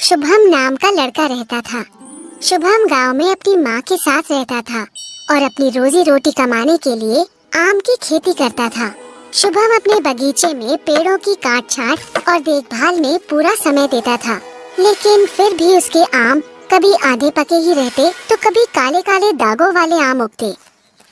शुभम नाम का लड़का रहता था। शुभम गाँव में अपनी माँ के साथ रहता था और अपनी रोजी रोटी कमाने के लिए आम की खेती करता था। शुभम अपने बगीचे में पेड़ों की काट छाट और देखभाल में पूरा समय देता था। लेकिन फिर भी उसके आम कभी आधे पके ही रहते तो कभी काले काले दागों वाले आम उगते।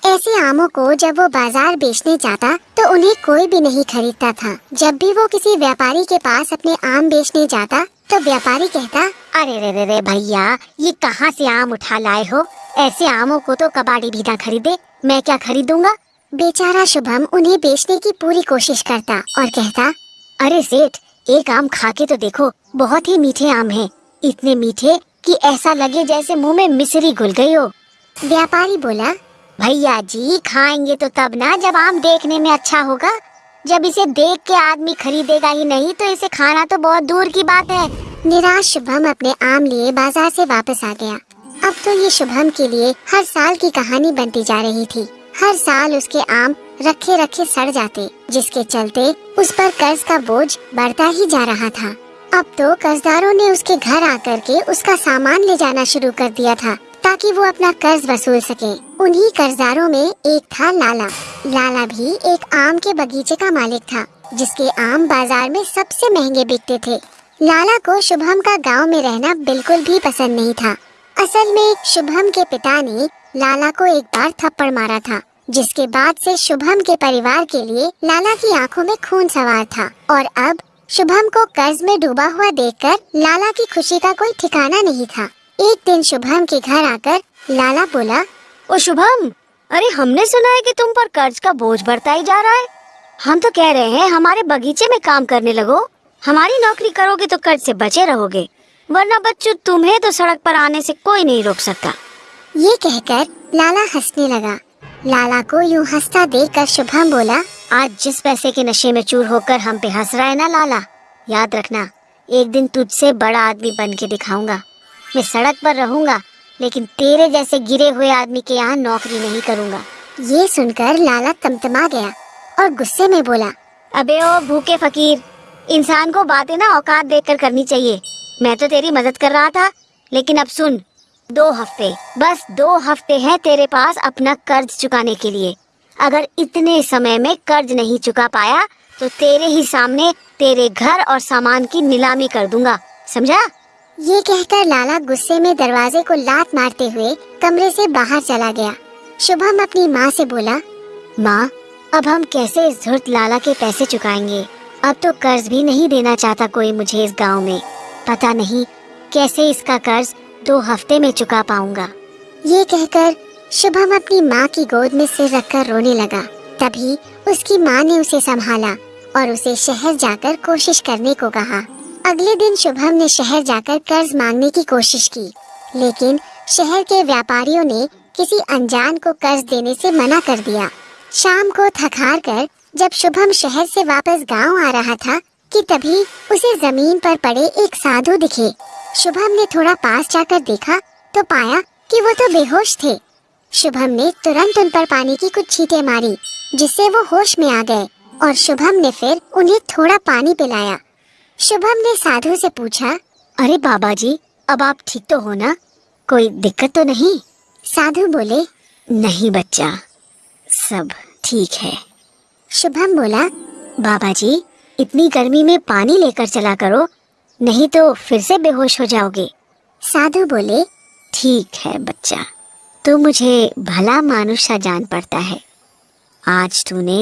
ऐसे आमों को जब वो बाज़ार बेचने जाता तो उन्हें कोई भी नहीं खरीदता था। जब भी वो किसी व्यापारी के पास अपने आम बेचने जाता तो व्यापारी कहता, अरे रे रे रे भैया, ये कहाँ से आम उठा लाए हो? ऐसे आमों को तो कबाड़ी भी ना खरीदे, मैं क्या खरीदूँगा? बेचारा शुभम उन्हें बेचने की पूरी कोशिश करता और कहता, अरे सेठ, एक आम खा के तो देखो, बहुत ही मीठे आम हैं। इतने मीठे कि ऐसा लगे जैसे मुँह में मिश्री घुल गई हो। व्यापारी बोला, भैया जी, खाएँगे तो तब ना जब आम देखने में अच्छा होगा। जब इसे देख के आदमी खरीदेगा ही नहीं तो इसे खाना तो बहुत दूर की बात है। निराश शुभम अपने आम लिए बाज़ार से वापस आ गया। अब तो ये शुभम के लिए हर साल की कहानी बनती जा रही थी। हर साल उसके आम रखे रखे सड़ जाते, जिसके चलते उस पर कर्ज का बोझ बढ़ता ही जा रहा था। अब तो कर्जदारों ने उसके घर आकर के उसका सामान ले जाना शुरू कर दिया था, ताकि वो अपना कर्ज वसूल सके। उन्हीं कर्जदारों में एक था लाला। लाला भी एक आम के बगीचे का मालिक था, जिसके आम बाज़ार में सबसे महँगे बिकते थे। लाला को शुभम का गाँव में रहना बिल्कुल भी पसंद नहीं था। असल में शुभम के पिता ने लाला को एक बार थप्पड़ मारा था, जिसके बाद से शुभम के परिवार के लिए लाला की आँखों में खून सवार था। और अब शुभम को कर्ज में डूबा हुआ देखकर लाला की खुशी का कोई ठिकाना नहीं था। एक दिन शुभम के घर आकर लाला बोला, ओ शुभम अरे, हमने सुना है कि तुम पर कर्ज का बोझ बढ़ता ही जा रहा है। हम तो कह रहे हैं, हमारे बगीचे में काम करने लगो। हमारी नौकरी करोगे तो कर्ज से बचे रहोगे। वरना बच्चों, तुम्हें तो सड़क पर आने से कोई नहीं रोक सकता। ये कहकर लाला हंसने लगा। लाला को यूँ हंसता देख कर शुभम बोला, आज जिस पैसे के नशे में चूर होकर हम पे हंस रहा है ना लाला? याद रखना, एक दिन तुझसे बड़ा आदमी बन के दिखाऊँगा। मैं सड़क पर रहूँगा लेकिन तेरे जैसे गिरे हुए आदमी के यहाँ नौकरी नहीं करूँगा। ये सुनकर लाला तमतमा गया और गुस्से में बोला, अबे ओ भूखे फकीर, इंसान को बातें ना औकात देखकर करनी चाहिए। मैं तो तेरी मदद कर रहा था, लेकिन अब सुन, दो हफ़्ते, बस दो हफ़्ते हैं तेरे पास अपना कर्ज चुकाने के लिए। अगर इतने समय में कर्ज नहीं चुका पाया तो तेरे ही सामने तेरे घर और सामान की नीलामी कर दूँगा, समझा? ये कहकर लाला गुस्से में दरवाजे को लात मारते हुए कमरे से बाहर चला गया। शुभम अपनी माँ से बोला, माँ, अब हम कैसे इस धुर्त लाला के पैसे चुकाएँगे? अब तो कर्ज भी नहीं देना चाहता कोई मुझे इस गाँव में। पता नहीं कैसे इसका कर्ज दो हफ़्ते में चुका पाऊँगा। ये कहकर शुभम अपनी माँ की गोद में सिर रखकर रोने लगा। तभी उसकी माँ ने उसे संभाला और उसे शहर जाकर कोशिश करने को कहा। अगले दिन शुभम ने शहर जाकर कर्ज मांगने की कोशिश की, लेकिन शहर के व्यापारियों ने किसी अनजान को कर्ज देने से मना कर दिया। शाम को थकार कर जब शुभम शहर से वापस गाँव आ रहा था कि तभी उसे ज़मीन पर पड़े एक साधु दिखे। शुभम ने थोड़ा पास जाकर देखा तो पाया कि वो तो बेहोश थे। शुभम ने तुरंत उन पर पानी की कुछ छींटे मारी, जिससे वो होश में आ गए, और शुभम ने फिर उन्हें थोड़ा पानी पिलाया। शुभम ने साधु से पूछा, अरे बाबा जी अब आप ठीक तो हो ना? कोई दिक्कत तो नहीं? साधु बोले, नहीं बच्चा, सब ठीक है। शुभम बोला बाबा जी इतनी गर्मी में पानी लेकर चला करो, नहीं तो फिर से बेहोश हो जाओगे। साधु बोले, ठीक है बच्चा तो मुझे भला मानुष जान पड़ता है। आज तूने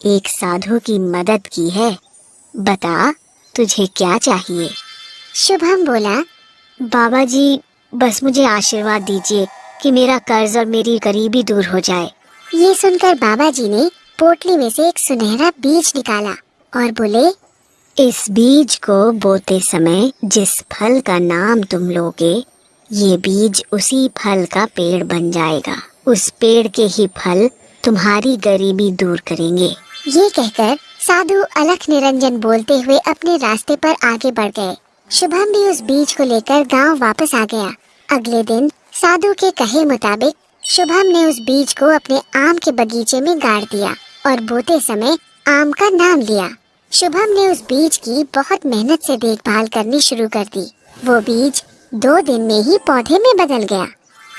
एक साधु की मदद की है। बता तुझे क्या चाहिए? शुभम बोला बाबा जी बस मुझे आशीर्वाद दीजिए कि मेरा कर्ज और मेरी गरीबी दूर हो जाए। ये सुनकर बाबा जी ने पोटली में से एक सुनहरा बीज निकाला और बोले, इस बीज को बोते समय जिस फल का नाम तुम लोगे, ये बीज उसी फल का पेड़ बन जाएगा। उस पेड़ के ही फल तुम्हारी गरीबी दूर करेंगे। ये कहकर साधु अलख निरंजन बोलते हुए अपने रास्ते पर आगे बढ़ गए। शुभम भी उस बीज को लेकर गाँव वापस आ गया। अगले दिन साधु के कहे मुताबिक शुभम ने उस बीज को अपने आम के बगीचे में गाड़ दिया और बोते समय आम का नाम लिया। शुभम ने उस बीज की बहुत मेहनत से देखभाल करनी शुरू कर दी। वो बीज दो दिन में ही पौधे में बदल गया।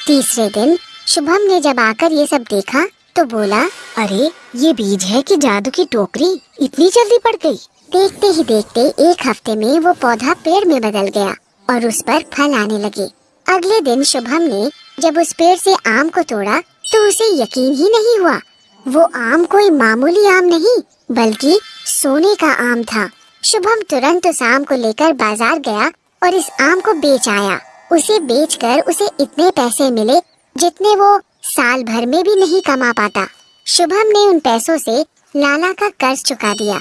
तीसरे दिन शुभम ने जब आकर ये सब देखा तो बोला, अरे, ये बीज है कि जादू की टोकरी इतनी जल्दी पड़ गई? देखते ही देखते एक हफ़्ते में वो पौधा पेड़ में बदल गया और उस पर फल आने लगे। अगले दिन शुभम ने जब उस पेड़ से आम को तोड़ा तो उसे यकीन ही नहीं हुआ। वो आम कोई मामूली आम नहीं, बल्कि सोने का आम था। शुभम तुरंत उस आम को लेकर बाज़ार गया और इस आम को बेच आया। उसे बेचकर उसे इतने पैसे मिले जितने वो साल भर में भी नहीं कमा पाता। शुभम ने उन पैसों से लाला का कर्ज चुका दिया।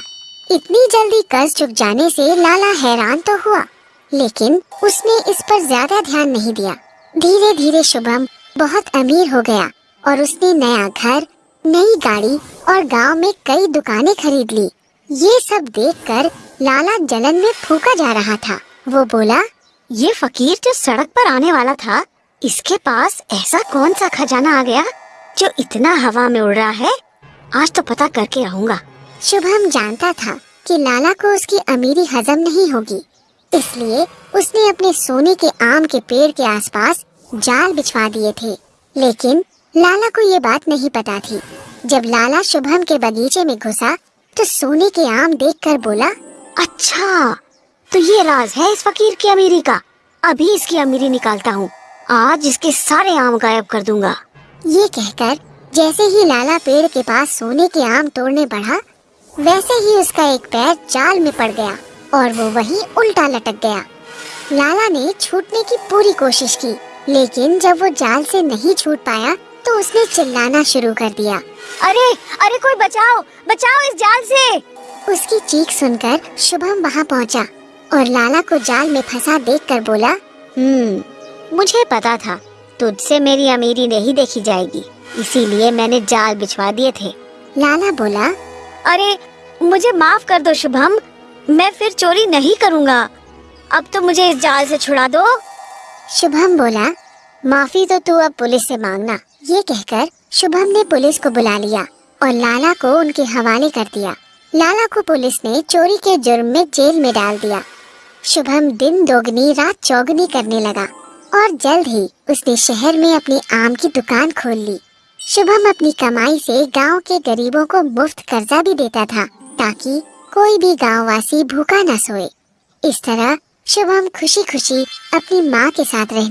इतनी जल्दी कर्ज चुक जाने से लाला हैरान तो हुआ, लेकिन उसने इस पर ज़्यादा ध्यान नहीं दिया। धीरे धीरे शुभम बहुत अमीर हो गया और उसने नया घर, नई गाड़ी और गाँव में कई दुकानें खरीद ली। ये सब देखकर लाला जलन में फूका जा रहा था। वो बोला, ये फकीर जो सड़क पर आने वाला था इसके पास ऐसा कौन सा खजाना आ गया जो इतना हवा में उड़ रहा है? आज तो पता करके रहूँगा शुभम जानता था कि लाला को उसकी अमीरी हजम नहीं होगी। इसलिए उसने अपने सोने के आम के पेड़ के आसपास जाल बिछवा दिए थे। लेकिन लाला को ये बात नहीं पता थी। जब लाला शुभम के बगीचे में घुसा तो सोने के आम देखकर बोला अच्छा तो ये राज है इस फकीर की अमीरी का। अभी इसकी अमीरी निकालता हूँ। आज इसके सारे आम गायब कर दूँगा। ये कहकर जैसे ही लाला पेड़ के पास सोने के आम तोड़ने बढ़ा वैसे ही उसका एक पैर जाल में पड़ गया और वो वहीं उल्टा लटक गया। लाला ने छूटने की पूरी कोशिश की लेकिन जब वो जाल से नहीं छूट पाया तो उसने चिल्लाना शुरू कर दिया। अरे अरे कोई बचाओ बचाओ इस जाल से! उसकी चीख सुनकर शुभम वहाँ पहुँचा और लाला को जाल में फंसा देखकर बोला हम्म मुझे पता था तुझसे मेरी अमीरी नहीं देखी जाएगी इसीलिए मैंने जाल बिछवा दिए थे। लाला बोला अरे मुझे माफ़ कर दो शुभम मैं फिर चोरी नहीं करूँगा। अब तो मुझे इस जाल से छुड़ा दो। शुभम बोला माफ़ी तो तू अब पुलिस से मांगना। ये कहकर शुभम ने पुलिस को बुला लिया और लाला को उनके हवाले कर दिया। लाला को पुलिस ने चोरी के जुर्म में जेल में डाल दिया। शुभम दिन दोगुनी रात चौगुनी करने लगा। और जल्द ही उसने शहर में अपनी आम की दुकान खोल ली। शुभम अपनी कमाई से गाँव के गरीबों को मुफ़्त कर्जा भी देता था, ताकि कोई भी गाँव वासी भूखा न सोए। इस तरह शुभम खुशी खुशी अपनी माँ के साथ रहने